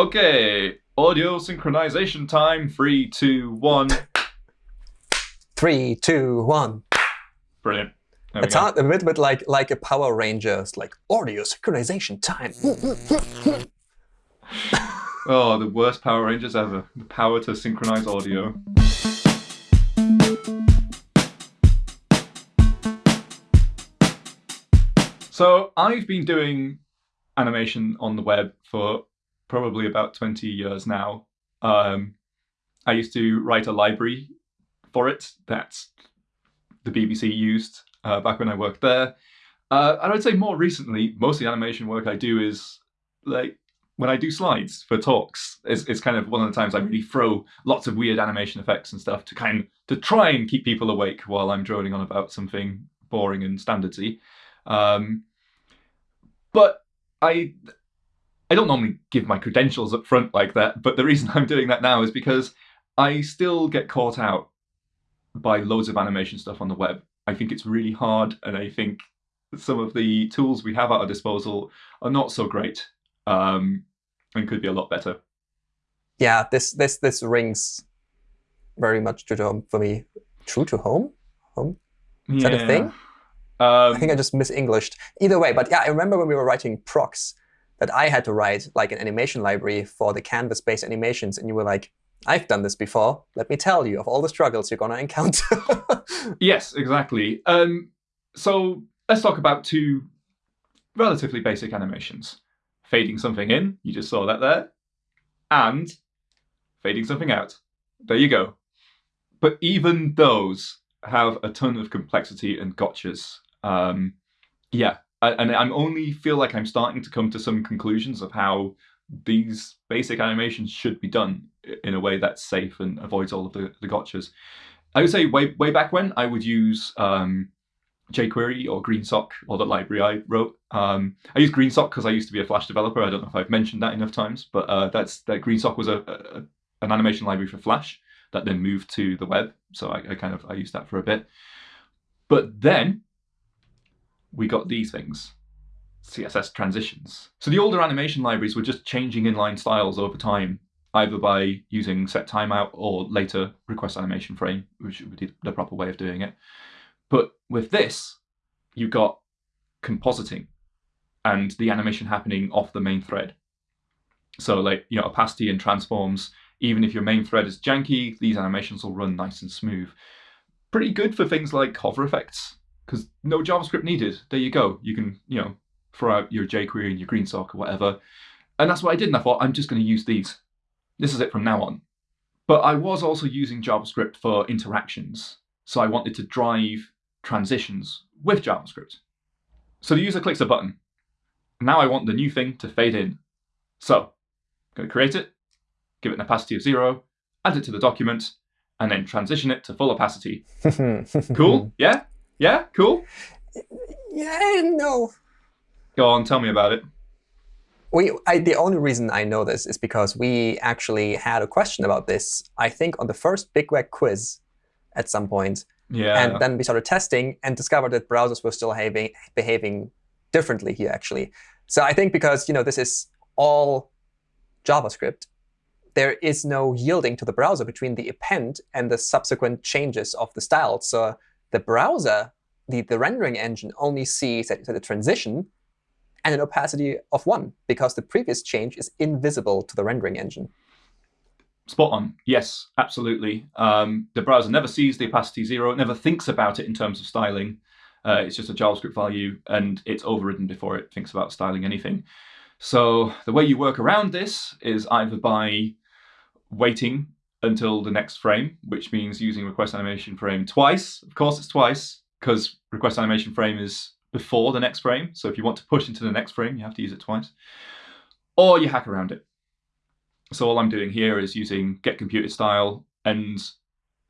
Okay, audio synchronization time. Three, two, one. Three, two, one. Brilliant. There It's hard, a bit, bit like like a Power Rangers, like audio synchronization time. Oh, the worst Power Rangers ever. The power to synchronize audio. So I've been doing animation on the web for probably about 20 years now. Um, I used to write a library for it that the BBC used uh, back when I worked there. Uh, and I'd say more recently, most of the animation work I do is like when I do slides for talks, it's, it's kind of one of the times I really throw lots of weird animation effects and stuff to kind of, to try and keep people awake while I'm droning on about something boring and standardsy. Um, but I I don't normally give my credentials up front like that, but the reason I'm doing that now is because I still get caught out by loads of animation stuff on the web. I think it's really hard, and I think some of the tools we have at our disposal are not so great um, and could be a lot better. Yeah, this this this rings very much true to home for me. True to home? Home? Is yeah. that a thing? Um, I think I just mis-Englished. Either way, but yeah, I remember when we were writing PROXX that I had to write like an animation library for the canvas-based animations, and you were like, I've done this before. Let me tell you of all the struggles you're going to encounter. yes, exactly. Um, so let's talk about two relatively basic animations. Fading something in, you just saw that there, and fading something out. There you go. But even those have a ton of complexity and gotchas. Um, yeah, and I'm only feel like I'm starting to come to some conclusions of how these basic animations should be done in a way that's safe and avoids all of the, the gotchas. I would say way way back when I would use um, jQuery or GreenSock or the library I wrote. Um, I use GreenSock because I used to be a Flash developer. I don't know if I've mentioned that enough times, but uh, that's that GreenSock was a, a, an animation library for Flash that then moved to the web. So I, I kind of I used that for a bit. But then we got these things, CSS transitions. So the older animation libraries were just changing inline styles over time, either by using set timeout or later request animation frame, which would be the proper way of doing it. But with this, you got compositing and the animation happening off the main thread. So like, you know, opacity and transforms, even if your main thread is janky, these animations will run nice and smooth. Pretty good for things like hover effects, because no JavaScript needed. There you go. You can, you know, throw out your jQuery and your GreenSock or whatever. And that's what I did. And I thought, I'm just going to use these. This is it from now on. But I was also using JavaScript for interactions. So I wanted to drive transitions with JavaScript. So the user clicks a button. Now I want the new thing to fade in. So I'm going to create it, give it an opacity of zero, add it to the document, and then transition it to full opacity. cool? Yeah? Yeah? Cool? Yeah, no. Go on, tell me about it. We, I, the only reason I know this is because we actually had a question about this, I think, on the first Big Web quiz at some point. Yeah. And then we started testing and discovered that browsers were still behaving, behaving differently here, actually. So I think because you know this is all JavaScript, there is no yielding to the browser between the append and the subsequent changes of the style. So the browser, the, the rendering engine, only sees that, a transition and an opacity of 1, because the previous change is invisible to the rendering engine. Spot on. Yes, absolutely. Um, the browser never sees the opacity zero. It never thinks about it in terms of styling. Uh, it's just a JavaScript value, and it's overridden before it thinks about styling anything. So the way you work around this is either by waiting until the next frame, which means using request animation frame twice. Of course, it's twice, because request animation frame is before the next frame. So if you want to push into the next frame, you have to use it twice. Or you hack around it. So all I'm doing here is using get computed style, and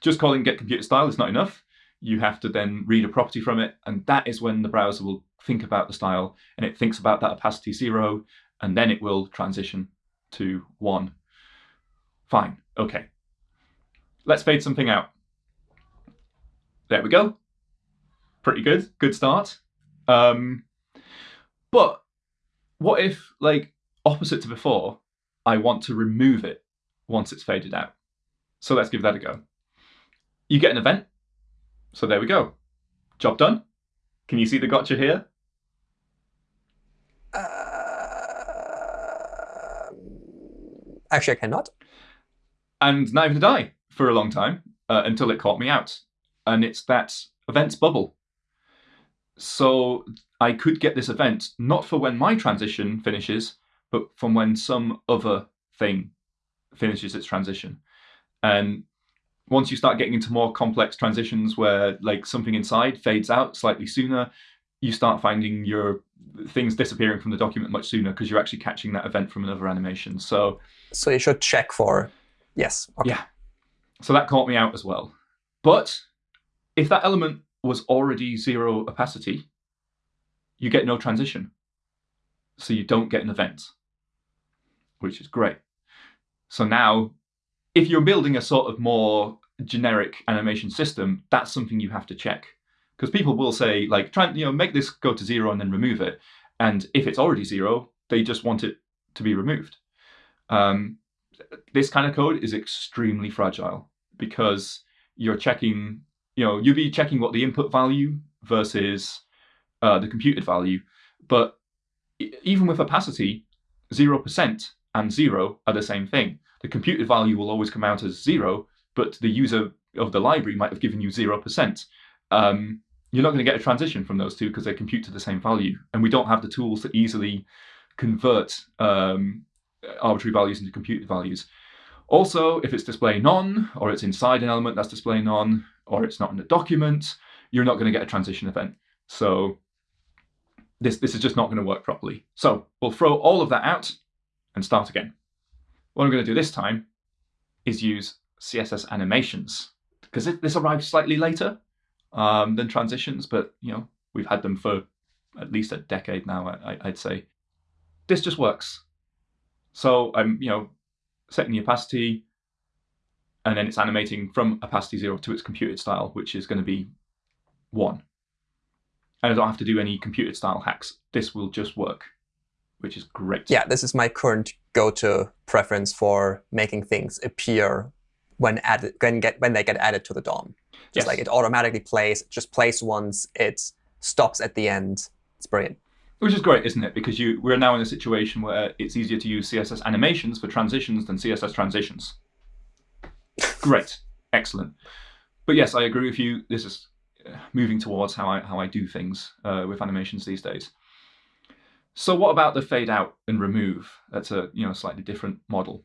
just calling get computed style is not enough. You have to then read a property from it, and that is when the browser will think about the style, and it thinks about that opacity zero, and then it will transition to one. Fine, OK. Let's fade something out. There we go. Pretty good, good start. Um, but what if, like, opposite to before, I want to remove it once it's faded out. So let's give that a go. You get an event. So there we go. Job done. Can you see the gotcha here? Uh, actually, I cannot. And not even did I for a long time uh, until it caught me out. And it's that events bubble. So I could get this event not for when my transition finishes, but from when some other thing finishes its transition. And once you start getting into more complex transitions where like something inside fades out slightly sooner, you start finding your things disappearing from the document much sooner because you're actually catching that event from another animation. So So you should check for, yes. Okay. yeah. So that caught me out as well. But if that element was already zero opacity, you get no transition. So you don't get an event, which is great. So now, if you're building a sort of more generic animation system, that's something you have to check. Because people will say, like, try and you know, make this go to zero and then remove it. And if it's already zero, they just want it to be removed. Um, this kind of code is extremely fragile because you're checking, you know, you'll be checking what the input value versus uh, the computed value. But even with opacity, 0% and 0 are the same thing. The computed value will always come out as 0, but the user of the library might have given you 0%. Um, you're not going to get a transition from those two because they compute to the same value. And we don't have the tools to easily convert um, arbitrary values into computed values. Also, if it's display none, or it's inside an element that's display none, or it's not in the document, you're not going to get a transition event. So this, this is just not going to work properly. So we'll throw all of that out and start again. What I'm going to do this time is use CSS animations because this arrived slightly later um, than transitions, but you know we've had them for at least a decade now. I, I'd say this just works. So I'm you know setting the opacity, and then it's animating from opacity zero to its computed style, which is going to be one. And I don't have to do any computed style hacks. This will just work, which is great. Yeah, this is my current go-to preference for making things appear when added when get when they get added to the DOM. Just Yes. like it automatically plays, just plays once, it stops at the end. It's brilliant. Which is great, isn't it? Because you we're now in a situation where it's easier to use CSS animations for transitions than CSS transitions. great, excellent. But yes, I agree with you. This is uh, moving towards how I how I do things uh, with animations these days. So what about the fade out and remove? That's a you know slightly different model.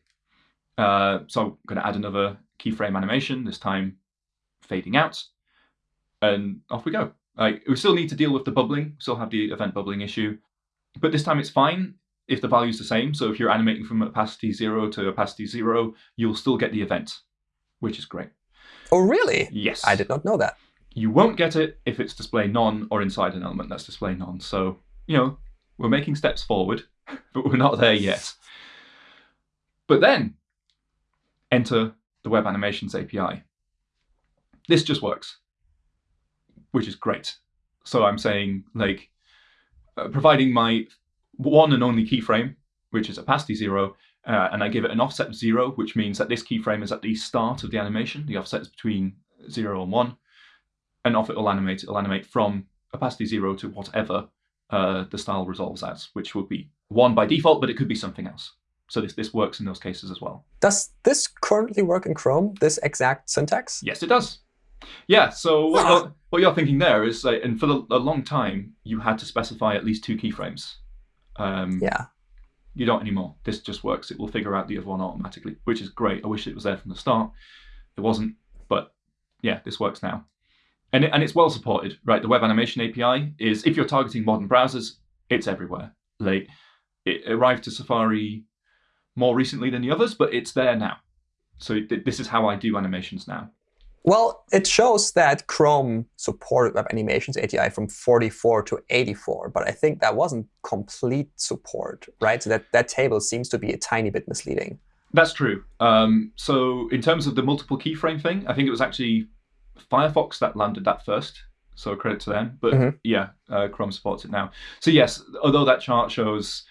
Uh, so I'm going to add another keyframe animation. This time, fading out, and off we go. Like we still need to deal with the bubbling, still have the event bubbling issue, but this time it's fine if the value is the same. So if you're animating from opacity zero to opacity zero, you'll still get the event, which is great. Oh, really? Yes. I did not know that. You won't get it if it's display none or inside an element that's display none. So, you know, we're making steps forward, but we're not there yet. But then enter the Web Animations API. This just works, which is great. So I'm saying, like, uh, providing my one and only keyframe, which is opacity zero, uh, and I give it an offset of zero, which means that this keyframe is at the start of the animation. The offset is between zero and one, and off it will animate. It'll animate from opacity zero to whatever uh, the style resolves as, which would be one by default, but it could be something else. So this this works in those cases as well. Does this currently work in Chrome, this exact syntax? Yes, it does. Yeah. So what you're, what you're thinking there is, like, and for the, a long time, you had to specify at least two keyframes. Um, Yeah. You don't anymore. This just works. It will figure out the other one automatically, which is great. I wish it was there from the start. It wasn't, but yeah, this works now. And, it, and it's well supported, right? The Web Animation API is, if you're targeting modern browsers, it's everywhere. Like, it arrived to Safari more recently than the others, but it's there now. So th- this is how I do animations now. Well, it shows that Chrome supported Web Animations API from 44 to 84, but I think that wasn't complete support, right? So that, that table seems to be a tiny bit misleading. That's true. Um, so in terms of the multiple keyframe thing, I think it was actually Firefox that landed that first. So credit to them. But Mhm. yeah, uh, Chrome supports it now. So yes, although that chart shows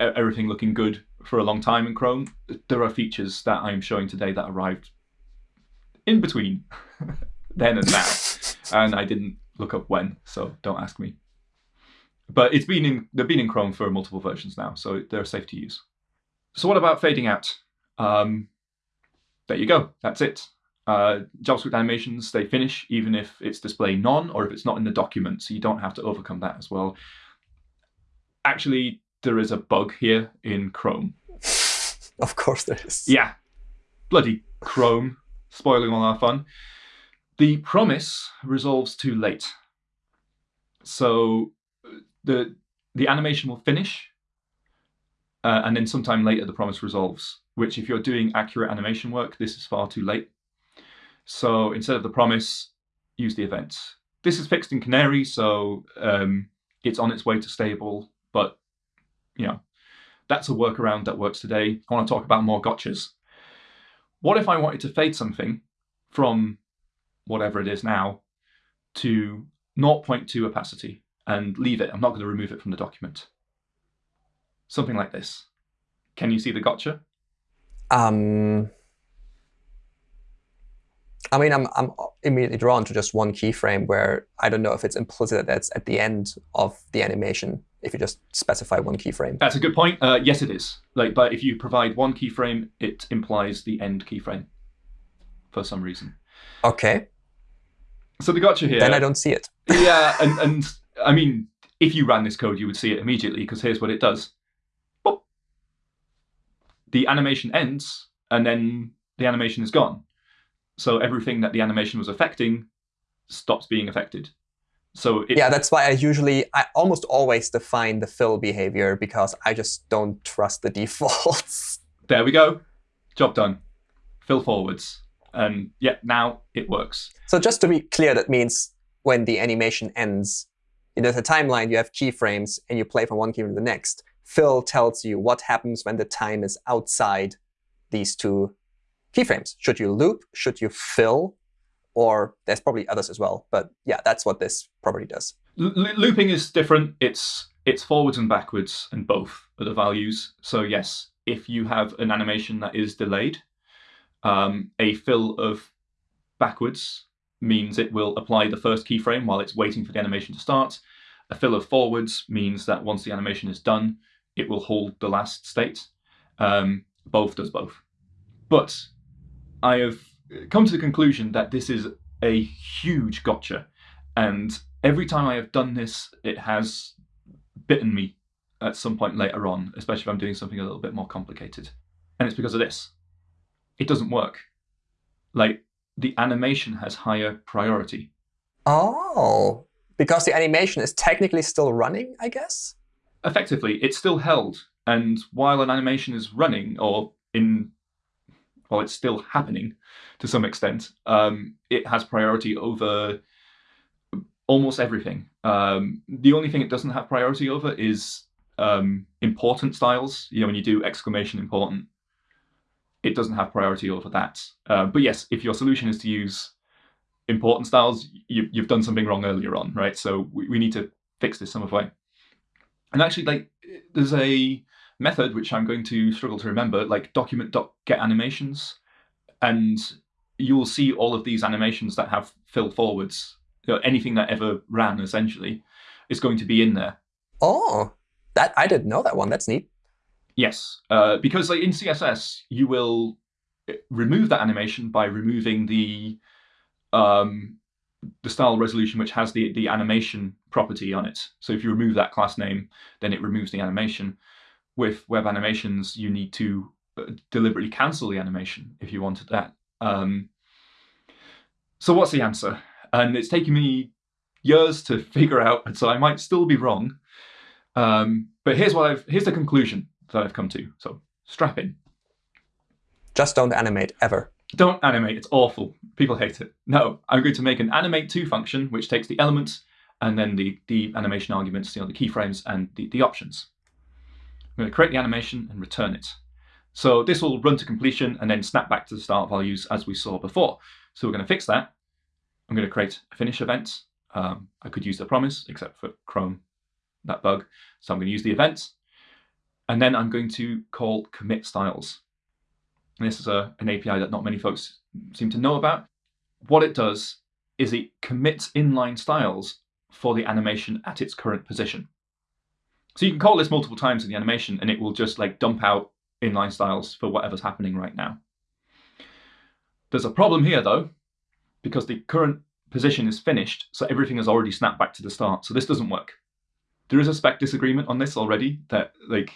everything looking good for a long time in Chrome. There are features that I'm showing today that arrived in between then and now, and I didn't look up when, so don't ask me. But it's been in they've been in Chrome for multiple versions now, so they're safe to use. So what about fading out? Um, there you go. That's it. Uh, JavaScript animations, they finish even if it's display none or if it's not in the document, so you don't have to overcome that as well. Actually, there is a bug here in Chrome. Of course there is. Yeah, bloody Chrome, spoiling all our fun. The promise resolves too late. So the the animation will finish, uh, and then sometime later the promise resolves, which if you're doing accurate animation work, this is far too late. So instead of the promise, use the event. This is fixed in Canary, so um, it's on its way to stable, but you know, that's a workaround that works today. I want to talk about more gotchas. What if I wanted to fade something from whatever it is now to 0.2 opacity and leave it? I'm not going to remove it from the document. Something like this. Can you see the gotcha? Um, I mean, I'm, I'm immediately drawn to just one keyframe where I don't know if it's implicit that that's at the end of the animation if you just specify one keyframe. That's a good point. Uh, yes, it is. Like, But if you provide one keyframe, it implies the end keyframe for some reason. OK. So the gotcha here. Then I don't see it. yeah, and, and I mean, if you ran this code, you would see it immediately, because here's what it does. Boop. The animation ends, and then the animation is gone. So everything that the animation was affecting stops being affected. So it, yeah, that's why I usually, I almost always define the fill behavior because I just don't trust the defaults. There we go. Job done. Fill forwards. And yeah, now it works. So just to be clear, that means when the animation ends, in the timeline, you have keyframes, and you play from one keyframe to the next. Fill tells you what happens when the time is outside these two keyframes. Should you loop? Should you fill? Or there's probably others as well. But yeah, that's what this property does. L looping is different. It's it's forwards and backwards, and both are the values. So yes, if you have an animation that is delayed, um, a fill of backwards means it will apply the first keyframe while it's waiting for the animation to start. A fill of forwards means that once the animation is done, it will hold the last state. Um, both does both. But I have come to the conclusion that this is a huge gotcha. And every time I have done this, it has bitten me at some point later on, especially if I'm doing something a little bit more complicated. And it's because of this. It doesn't work. Like, the animation has higher priority. Oh, because the animation is technically still running, I guess? Effectively, it's still held. And while an animation is running, or in while it's still happening to some extent, um, it has priority over almost everything. Um, the only thing it doesn't have priority over is um, important styles. You know, when you do exclamation important, it doesn't have priority over that. Uh, but yes, if your solution is to use important styles, you, have done something wrong earlier on, right? So we, we need to fix this some way. And actually, like, there's a method, which I'm going to struggle to remember, like document.getAnimations. animations. And you'll see all of these animations that have fill forwards. You know, anything that ever ran, essentially, is going to be in there. Oh, that I didn't know that one. That's neat. Yes, uh, because like in CSS, you will uh, remove that animation by removing the um, the style resolution, which has the, the animation property on it. So if you remove that class name, then it removes the animation with web animations, you need to uh, deliberately cancel the animation if you wanted that. Um, so what's the answer? And it's taken me years to figure out, and so I might still be wrong. Um, but here's what I've here's the conclusion that I've come to. So strap in. Just don't animate ever. Don't animate. It's awful. People hate it. No, I'm going to make an animate to function which takes the elements and then the the animation arguments, you know, the keyframes and the, the options. I'm going to create the animation and return it. So this will run to completion and then snap back to the start values as we saw before. So we're going to fix that. I'm going to create a finish event. Um, I could use the promise, except for Chrome, that bug. So I'm going to use the event. And then I'm going to call commit styles. And this is a, an API that not many folks seem to know about. What it does is it commits inline styles for the animation at its current position. So you can call this multiple times in the animation and it will just like dump out inline styles for whatever's happening right now. There's a problem here though, because the current position is finished, so everything has already snapped back to the start. So this doesn't work. There is a spec disagreement on this already that like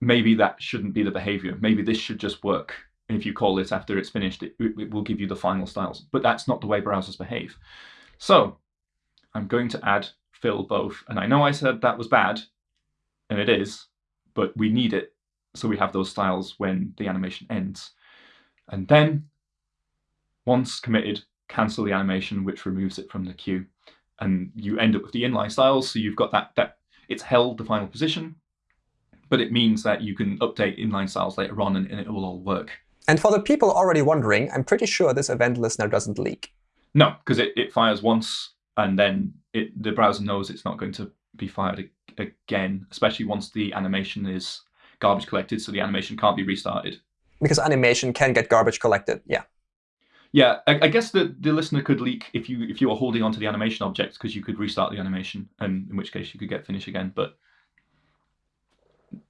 maybe that shouldn't be the behavior. Maybe this should just work. If you call this after it's finished, it, it will give you the final styles. But that's not the way browsers behave. So I'm going to add fill both. And I know I said that was bad, and it is, but we need it so we have those styles when the animation ends. And then once committed, cancel the animation, which removes it from the queue. And you end up with the inline styles. So you've got that, that it's held the final position, but it means that you can update inline styles later on and, and it will all work. And for the people already wondering, I'm pretty sure this event listener doesn't leak. No, because it, it fires once and then it, the browser knows it's not going to be fired again, especially once the animation is garbage collected, so the animation can't be restarted. Because animation can get garbage collected, yeah. Yeah, I, I guess the, the listener could leak if you if you are holding onto the animation object because you could restart the animation, and in which case you could get finish again. But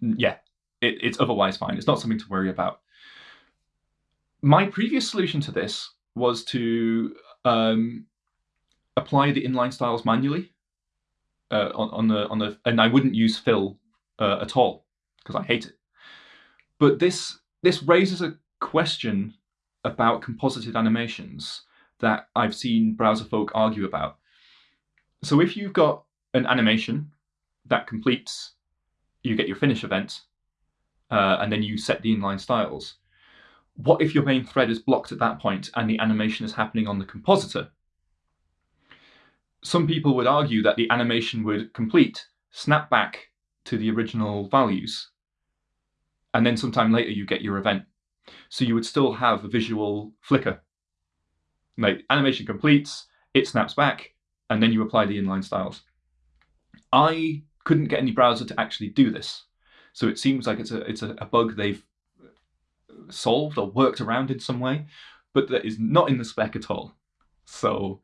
yeah, it, it's otherwise fine. It's not something to worry about. My previous solution to this was to um, apply the inline styles manually uh, on, on, the on the, and I wouldn't use fill uh, at all because I hate it. But this this raises a question about composited animations that I've seen browser folk argue about. So if you've got an animation that completes, you get your finish event, uh, and then you set the inline styles. What if your main thread is blocked at that point and the animation is happening on the compositor? Some people would argue that the animation would complete, snap back to the original values, and then sometime later you get your event. So you would still have a visual flicker. Like animation completes, it snaps back, and then you apply the inline styles. I couldn't get any browser to actually do this. So it seems like it's a it's a, bug they've solved or worked around in some way, but that is not in the spec at all. So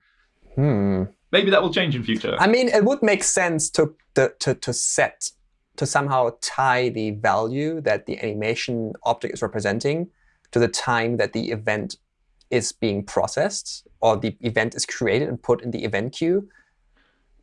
hmm. Maybe that will change in future. I mean, it would make sense to to to, to set to somehow tie the value that the animation object is representing to the time that the event is being processed or the event is created and put in the event queue.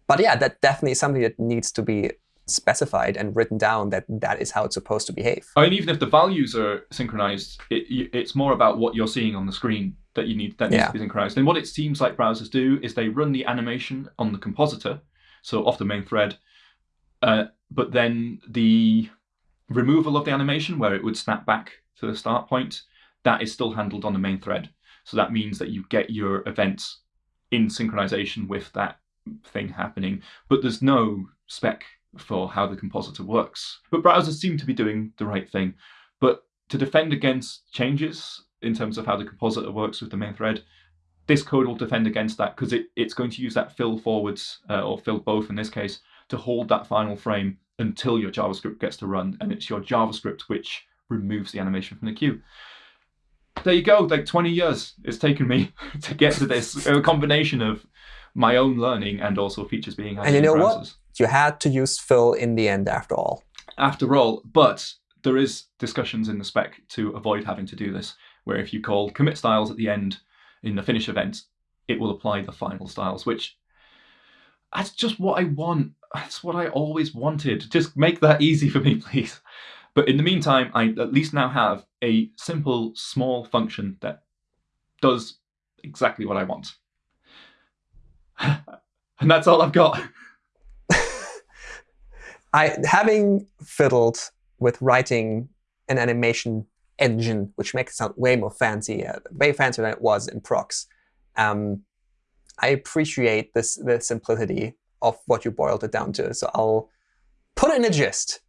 But yeah, that definitely is something that needs to be specified and written down that that is how it's supposed to behave. I mean, even if the values are synchronized, it, it's more about what you're seeing on the screen that you need that needs yeah. to be synchronized. And what it seems like browsers do is they run the animation on the compositor, so off the main thread, uh, but then the removal of the animation where it would snap back to the start point, that is still handled on the main thread. So that means that you get your events in synchronization with that thing happening, but there's no spec for how the compositor works. But browsers seem to be doing the right thing. But to defend against changes in terms of how the compositor works with the main thread, this code will defend against that because it, it's going to use that fill forwards, uh, or fill both in this case, to hold that final frame until your JavaScript gets to run. And it's your JavaScript which removes the animation from the queue. There you go, like 20 years it's taken me to get to this a combination of my own learning and also features being added And you know what? You had to use fill in the end after all. After all, but there is discussions in the spec to avoid having to do this, where if you call commit styles at the end in the finish event, it will apply the final styles, which that's just what I want. That's what I always wanted. Just make that easy for me, please. But in the meantime, I at least now have a simple, small function that does exactly what I want. and that's all I've got. I having fiddled with writing an animation engine, which makes it sound way more fancy, uh, way fancier than it was in PROXX. Um, I appreciate this the simplicity of what you boiled it down to. So I'll put it in a gist.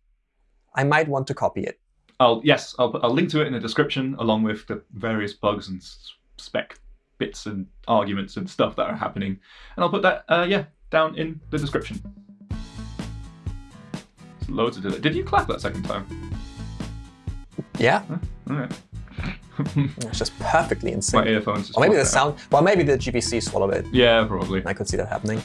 I might want to copy it. I'll yes, I'll I'll link to it in the description along with the various bugs and spec bits and arguments and stuff that are happening, and I'll put that uh, yeah down in the description. loads of delay. Did you clap that second time? Yeah, All right. it's just perfectly My insane. earphones. just Or maybe the out. sound. Well, maybe the GPC swallowed it. Yeah, probably. I could see that happening.